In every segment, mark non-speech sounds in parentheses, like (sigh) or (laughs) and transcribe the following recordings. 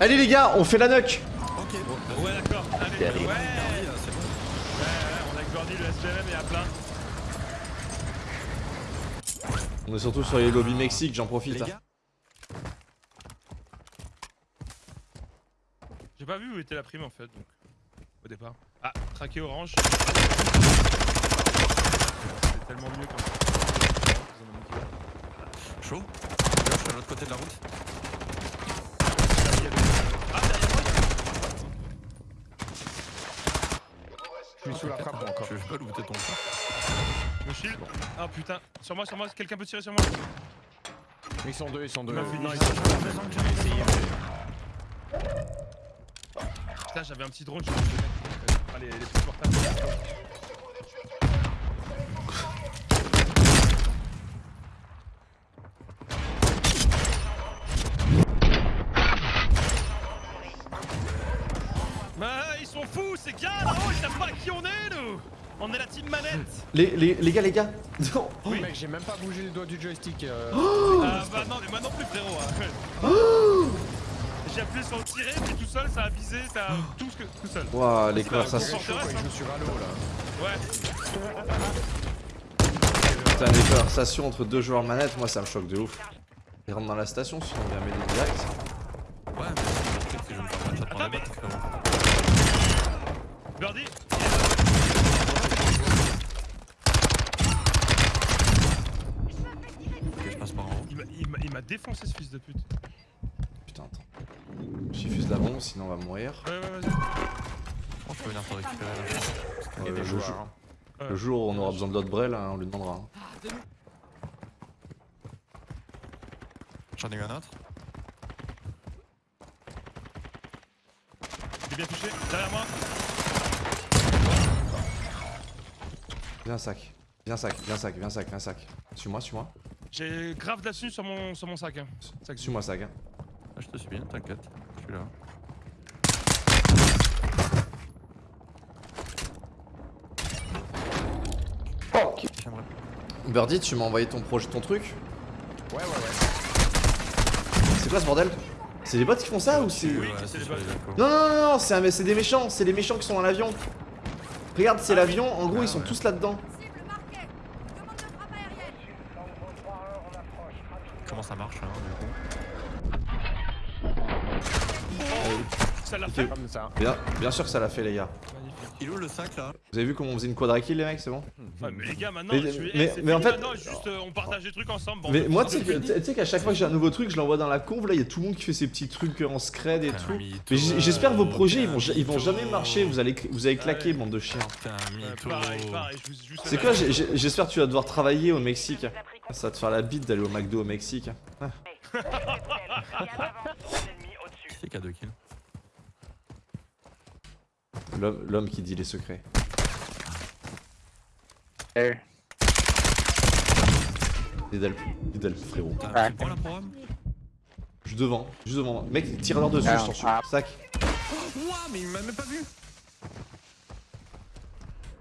Allez les gars, on fait la nuck Ok, bon, Ouais, d'accord. Allez, ouais. Ouais, Paris, c'est bon. ouais, on a le SPM et à plein. On est surtout sur les lobbies Mexique, j'en profite. Les hein. gars, J'ai pas vu où était la prime en fait, donc. Au départ. Ah, traqué orange. C'est tellement mieux comme ça. chaud. Je suis à l'autre côté de la route. Ah, derrière moi, Je suis sous la frappe moi, encore. Je vais pas looter ton chat. mon shield. Ah putain, sur moi, sur moi, quelqu'un peut tirer sur moi. Ils sont deux, ils sont deux. Il m'a fini. Non, ils sont Putain, j'avais un petit drone, je dit, Allez, les plus portables. Bah, ils sont fous, ces gars On est la team manette (laughs) Les, les, les gars, les gars Non. Oui, mec, j'ai même pas bougé le doigt du joystick. euh. Ah bah non, mais moi non plus, frérot hein. (gasps) J'ai appuyé sur le tirer, puis tout seul, ça a visé, ça a tout, ce que, tout seul Ouah, les conversations. Il joue sur Halo là. Ouais, Putain, les conversations entre deux joueurs manettes, moi ça me choque de ouf. Ils rentrent dans la station, sinon on vient m'aider direct. Ouais, mais peut-être que je vais me faire match Attends, dans la mais- botte, frérot. Birdie Ok, je passe par en haut. il m'a- défoncé ce fils de pute. Putain, attends. J'y la bombe, sinon on va mourir. Ouais, ouais, vas-y. Bon, je peux venir te récupérer là. Euh, des le, joueurs. jour, hein. le jour où on aura besoin de l'autre Brel, hein, on lui demandera. hein. J'en ai eu un autre. Il est bien touché, derrière moi. Viens sac. Viens sac, viens sac, viens sac, viens sac. Suis-moi, suis-moi. J'ai grave là-dessus sur mon, sur mon sac. Hein. Sac Suis-moi sac. Hein. Ah, je te suis bien, t'inquiète. Je suis là. J'aimerais. Birdie, tu m'as envoyé ton projet, ton truc Ouais, ouais, ouais. C'est quoi ce bordel? C'est les bots qui font ça ou c'est... Oui, Ouais, c'est c'est les sur bots. les lacos. Non, non, non, non, c'est un- c'est des méchants, c'est les méchants qui sont dans l'avion. Regarde, c'est Ah l'avion, en gros Ah ils sont ouais. tous là-dedans. Comment ça marche, hein, du coup Ça l'a fait. Comme ça. Bien, bien sûr que ça l'a fait les gars. Il est où le sac là Vous avez vu comment on faisait une quadra kill les mecs, c'est bon Ouais, mais les gars, maintenant, Mais- je suis- mais- eh, mais en fait- maintenant, juste euh, on partage des trucs ensemble. bon, Mais moi tu sais que- tu sais qu'à chaque fois que j'ai un nouveau truc, je l'envoie dans la conve, là il y a tout le monde qui fait ses petits trucs en scred et tout. mytho, Mais j'espère que vos projets ils vont, ils jamais marcher, vous allez, vous allez claquer bande de chiens. C'est quoi, j'espère que tu vas devoir travailler au Mexique. Ça va te faire la bite d'aller au McDo au Mexique. (laughs) Qui c'est qui a deux kills L'homme l'homme qui dit les secrets. Frérot. Point là pour homme Juste devant, juste devant. Mec, tire-leur dessus, je t'en suis. Sac. Ouah, mais il m'a même pas vu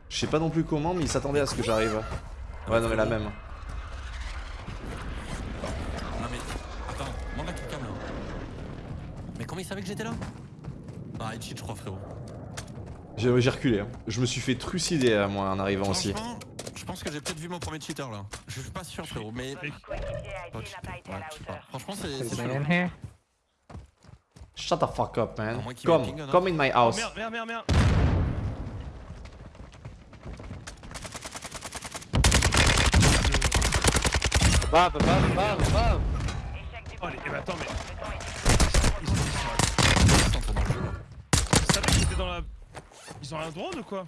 Je sais pas non plus comment, mais il s'attendait à ce que j'arrive. Ouais, non, mais la même. Non mais. Attends, demande à quelqu'un là. Mais comment il savait que j'étais là Ah, il cheat, je crois, frérot. J'ai reculé. hein. Je me suis fait trucider, euh, moi, en arrivant aussi. Franchement, je pense que j'ai peut-être vu mon premier cheater là. Je suis pas sûr, frérot, mais. Oh. Ouais, je sais pas. Franchement, c'est. Shut the fuck up, man. À Come, ping, come in my Oh, house. merde, merde, merde, merde. Bam, bam, bam, bam. Oh, les... eh ben, attends, mais. Ils, ils, Ils sont dans le jeu, là. ils savaient qu'ils étaient dans la. Ils ont un drone ou quoi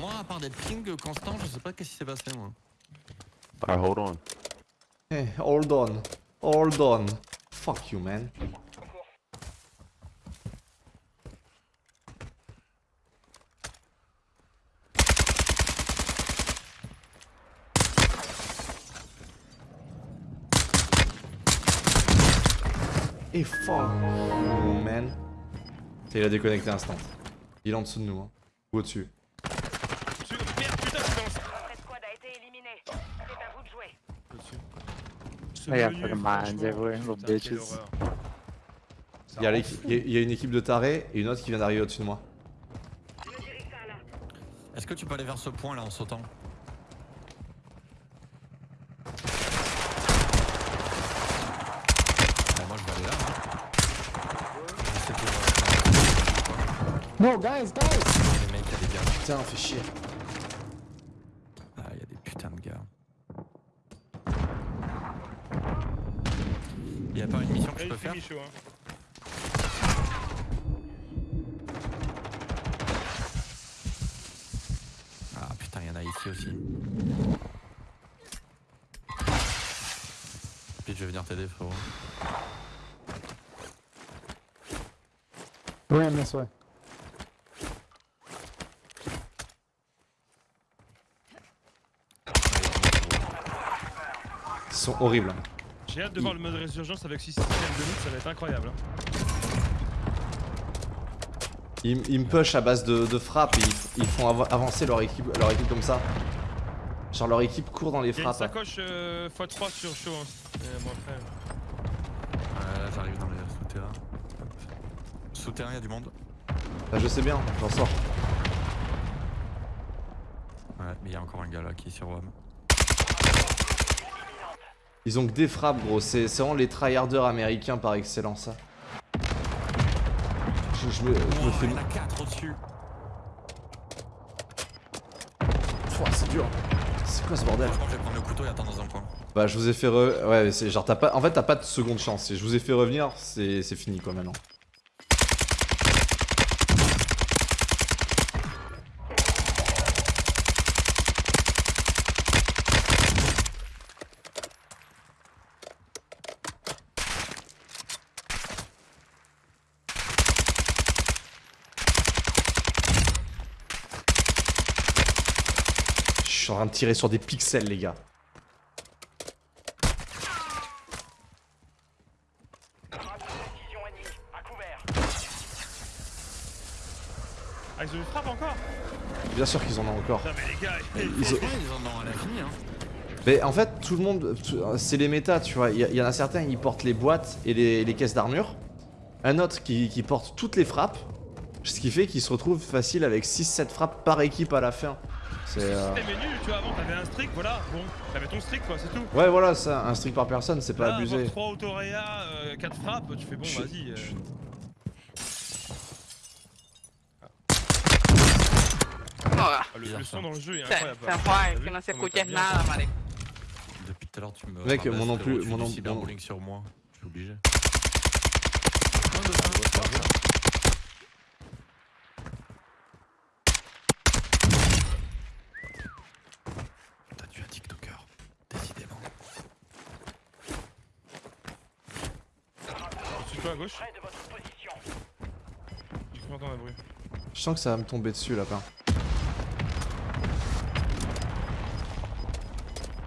Moi, à part des pings constants, je sais pas qu'est-ce qui s'est passé, moi. Alright, hold on. Hey, Eh, hold on. Hold on. Fuck you, man. Et fuck you, man. Il a déconnecté instant. Il est en dessous de nous, hein. Ou au-dessus. Il y a- il y a une équipe de tarés et une autre qui vient d'arriver au-dessus de moi. Est-ce que tu peux aller vers ce point là en sautant Bah, Moi je vais aller là. Hein. Je sais que, No, guys, guys! les mecs, des gars. Putain, fait chier. Ah, il y a des putains de gars. Il y a pas une mission que je peux faire Michaud, hein. Ah putain, il y en a ici aussi. Puis je vais venir t'aider frérot. Ran this way. Ils sont horribles. J'ai hâte de voir le mode résurgence avec 6 systèmes de loot, ça va être incroyable. hein. Ils, ils me push à base de, de frappe et ils, ils font av- avancer leur équipe, leur équipe comme ça. Genre leur équipe court dans les Il y a une frappes. sacoche euh, x3 sur chaud. Hein. Et bon, après, Ouais, là j'arrive dans les souterrains. Souterrain, il y a du monde. Bah, je sais bien, j'en sors. Ouais, mais il y a encore un gars là qui est sur WAM. Ils ont que des frappes gros, c'est vraiment les tryharders américains par excellence ça. Je, je me, je me Oh, fais... il y en a 4 au-dessus. Pouah, c'est dur. C'est quoi ce bordel? Je vais prendre le couteau et attendre dans un coin. Bah je vous ai fait re... Ouais genre t'as pas... En fait t'as pas de seconde chance. Si je vous ai fait revenir, c'est c'est fini quoi maintenant. Suis en train de tirer sur des pixels les gars. Ah, ils ont une frappe encore Bien sûr qu'ils en ont encore. Non, mais les gars, Ils ont- Ouais, ils en ont à l'infini hein. Mais en fait, tout le monde, c'est les méta, tu vois. Il y, en a certains, ils portent les boîtes et les, les caisses d'armure. Un autre qui, qui porte toutes les frappes. Ce qui fait qu'il se retrouve facile avec 6-7 frappes par équipe à la fin. C'est. euh, menu, tu vois, avant t'avais un strict, voilà, bon, t'avais ton strict quoi, c'est tout. Ouais, voilà, ça, un streak par personne, c'est pas abusé. 3 autoréa, 4 frappes, tu fais bon, Je- vas-y. euh. je- Ah, le, son dans le jeu est Se, incroyable. se T'as fue, vu que no se comment escuches t'as bien- nada, marico. Depuis tout à l'heure, tu me. Mec, cyberbullying sur moi. Je suis obligé. T'as tué un TikToker. Décidément. Suis toi à gauche. J'ai cru entendre un bruit. Je sens que ça va me tomber dessus là-bas.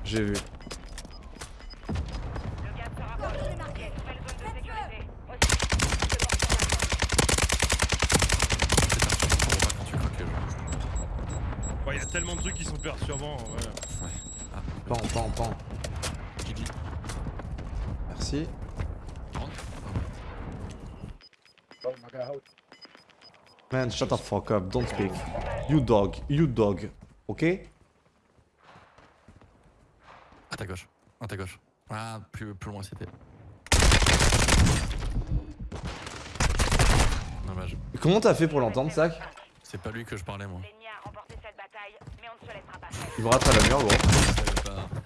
J'ai vu. Ouais, y a tellement de trucs qui sont perturbants, ouais. Ah, Pan, pan, pan. Merci. Rentre. Man, shut the fuck up, don't speak. You dog, you dog. Ok? À ta gauche. À ta gauche. Ah, plus, plus loin c'était. Dommage. Comment t'as fait pour l'entendre, Sac C'est pas lui que je parlais moi. Il me rate à la mur, gros.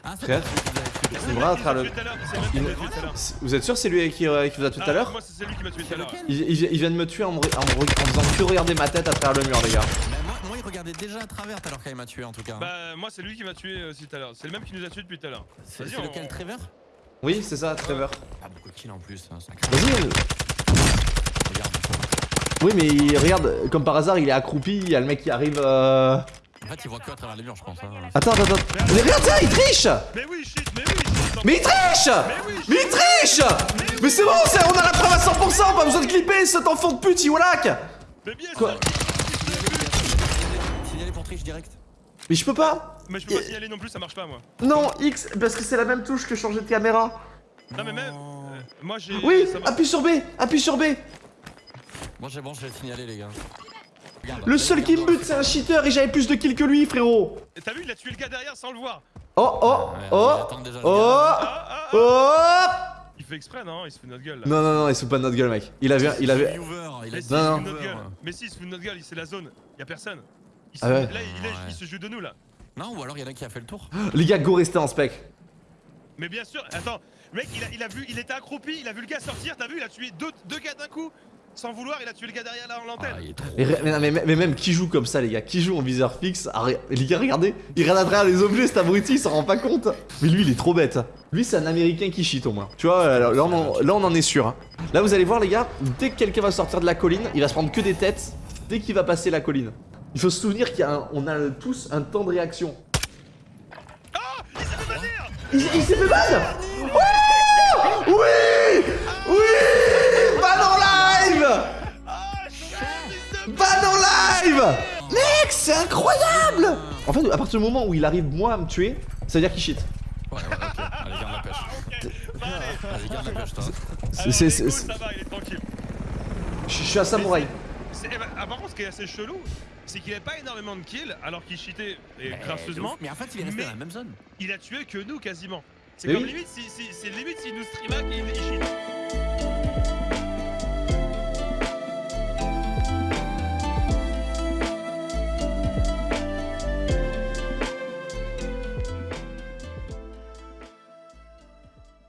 Ah, c'est Tué. Il à le... le... tout à l'heure, c'est le même qui Il- m'a tué tout à l'heure. Vous êtes sûr c'est lui qui, euh, qui vous a tout à Ah, l'heure Moi, c'est lui qui m'a tué tout à l'heure. il, il- il vient de me tuer en me, en me- en faisant que regarder ma tête à travers le mur, les gars. Mais moi, moi, il regardait déjà à travers alors qu'il m'a tué en tout cas. Bah, moi, c'est lui qui m'a tué aussi tout à l'heure. C'est le même qui nous a tué depuis tout à l'heure. c'est on- lequel Trevor? Oui, c'est ça, Trevor. Pas beaucoup de kills en plus. hein, Vas-y. euh, Regarde. Oui, mais il- regarde, comme par hasard, il est accroupi, il y a le mec qui arrive. Euh... En fait, il voit que à travers les murs, je pense. hein. Attends, attends, attends. Mais regarde ça, il triche Mais oui, shit, mais oui, shit. Mais il triche Mais il triche Mais c'est bon, c'est- on a la preuve à 100%, pas besoin de clipper cet enfant de pute, Iwalak Mais bien Quoi. Signaler pour triche direct. Mais je peux pas Mais je peux pas signaler non plus, ça marche pas moi. Non, X, parce que c'est la même touche que changer de caméra. Non mais même, euh, moi j'ai... Oui, appuie sur B, appuie sur B. Moi c'est bon, je l'ai signalé les gars. Le seul qui me bute, c'est un cheater et j'avais plus de kills que lui, frérot. T'as vu, il a tué le gars derrière sans le voir. Oh, oh, Ouais, oh, oh, gars. Ah, ah, ah. oh. Il fait exprès, non? Il se fout de notre gueule là. Non, non, non, il se fout pas de notre gueule, mec. Il avait, il avait. Il a Mais dit si, Non, il se non. fout de notre Hoover. gueule. Mais si, il se fout de notre gueule, c'est la zone. Y'a personne. Il se Ah ouais. Là, il, est- Ouais. il se joue de nous là. Non, ou alors il y en a qui a fait le tour. (gasps) Les gars, go rester en spec. Mais bien sûr, attends, mec il a, il a vu, il était accroupi, il a vu le gars sortir, t'as vu, il a tué deux, deux gars d'un coup, sans vouloir, il a tué le gars derrière la Ah, l'antenne. trop. Mais, mais, mais- mais même qui joue comme ça, les gars? Qui joue en viseur fixe? Ah, Les gars, regardez, il regarde à travers les objets, cet abruti, il s'en rend pas compte. Mais lui, il est trop bête. Lui, c'est un américain qui cheat au moins. Tu vois, là, là, on, en, là, on en est sûr. hein. Là, vous allez voir, les gars, dès que quelqu'un va sortir de la colline, il va se prendre que des têtes dès qu'il va passer la colline. Il faut se souvenir qu'on a, a tous un temps de réaction. Il, il s'est fait ban fait, à partir du moment où il arrive, moi, à me tuer, ça veut dire qu'il cheat. Ouais, ouais, ok. Allez, garde la pêche. Bah, allez, Allez, garde la pêche, toi. C'est- ça va, il est tranquille. Je suis un samouraï. C'est- eh ben, ah, par contre, ce qui est assez chelou, c'est qu'il avait pas énormément de kills, alors qu'il cheatait et Mais gracieusement. Mais en fait, il est resté dans la même zone. il a tué que nous quasiment. C'est comme oui. limite, si, si, c'est limite s'il nous streamait qu'il il cheat.